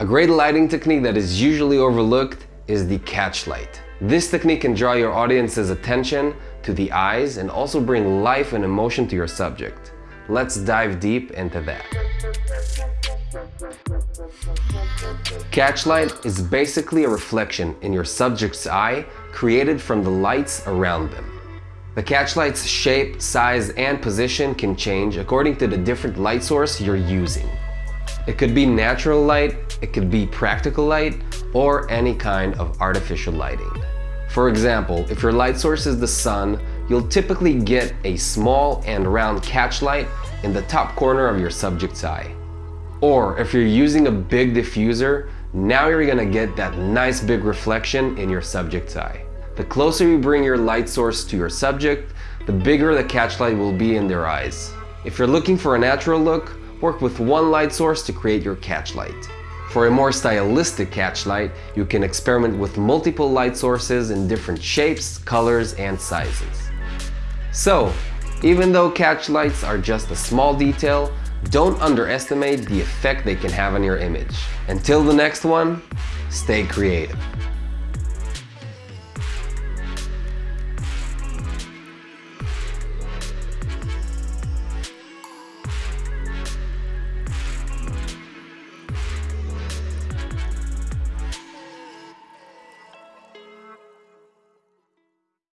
A great lighting technique that is usually overlooked is the catch light. This technique can draw your audience's attention to the eyes and also bring life and emotion to your subject. Let's dive deep into that. Catchlight is basically a reflection in your subject's eye created from the lights around them. The catchlight's shape, size, and position can change according to the different light source you're using. It could be natural light, it could be practical light, or any kind of artificial lighting. For example, if your light source is the sun, you'll typically get a small and round catchlight in the top corner of your subject's eye. Or if you're using a big diffuser, now you're gonna get that nice big reflection in your subject's eye. The closer you bring your light source to your subject, the bigger the catchlight will be in their eyes. If you're looking for a natural look, work with one light source to create your catchlight. For a more stylistic catchlight, you can experiment with multiple light sources in different shapes, colors, and sizes. So, even though catchlights are just a small detail, don't underestimate the effect they can have on your image. Until the next one, stay creative.